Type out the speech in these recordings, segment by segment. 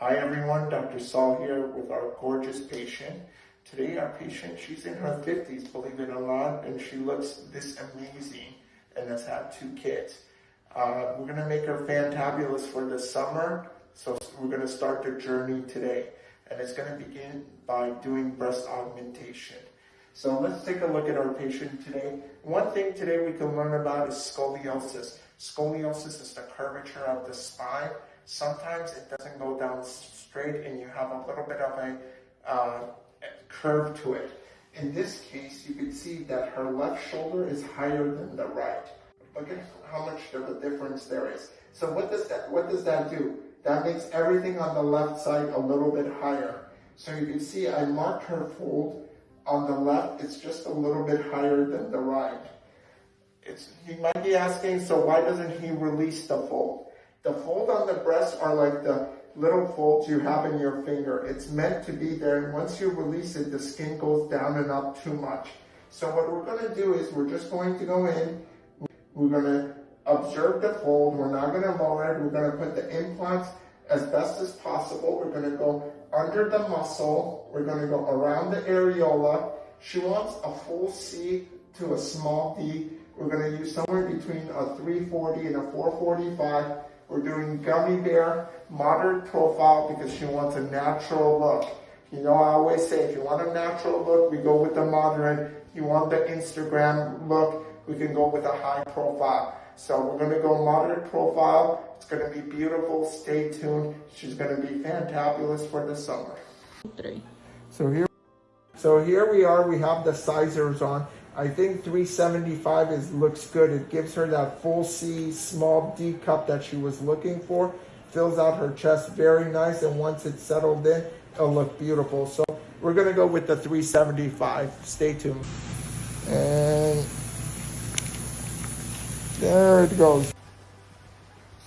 Hi everyone, Dr. Saul here with our gorgeous patient. Today our patient, she's in her 50s, believe it or not, and she looks this amazing and has had two kids. Uh, we're gonna make her fantabulous for the summer, so we're gonna start the journey today. And it's gonna begin by doing breast augmentation. So let's take a look at our patient today. One thing today we can learn about is scoliosis. Scoliosis is the curvature of the spine. Sometimes it doesn't go down straight and you have a little bit of a uh, curve to it. In this case, you can see that her left shoulder is higher than the right. Look at how much of a difference there is. So what does that, what does that do? That makes everything on the left side a little bit higher. So you can see I marked her fold on the left, it's just a little bit higher than the right. It's, he might be asking, so why doesn't he release the fold? The fold on the breast are like the little folds you have in your finger. It's meant to be there, and once you release it, the skin goes down and up too much. So what we're gonna do is we're just going to go in, we're gonna observe the fold, we're not gonna lower it, we're gonna put the implants as best as possible. We're gonna go under the muscle, we're gonna go around the areola. She wants a full C to a small D. We're gonna use somewhere between a 340 and a 445. We're doing gummy bear, moderate profile because she wants a natural look. You know, I always say if you want a natural look, we go with the moderate. You want the Instagram look, we can go with a high profile. So we're gonna go moderate profile. It's gonna be beautiful. Stay tuned. She's gonna be fantabulous for the summer. Three. So here, so here we are. We have the sizers on. I think 375 is looks good. It gives her that full C, small D cup that she was looking for. Fills out her chest very nice, and once it's settled in, it'll look beautiful. So we're gonna go with the 375. Stay tuned. And there it goes.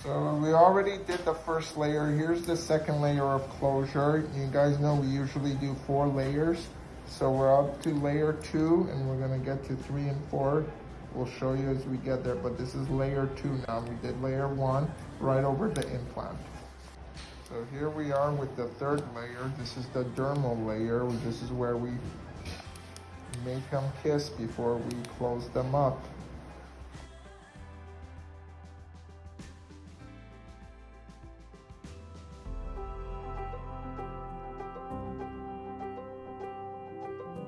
So we already did the first layer. Here's the second layer of closure. You guys know we usually do four layers. So we're up to layer two and we're gonna get to three and four. We'll show you as we get there, but this is layer two now. We did layer one right over the implant. So here we are with the third layer. This is the dermal layer. This is where we make them kiss before we close them up.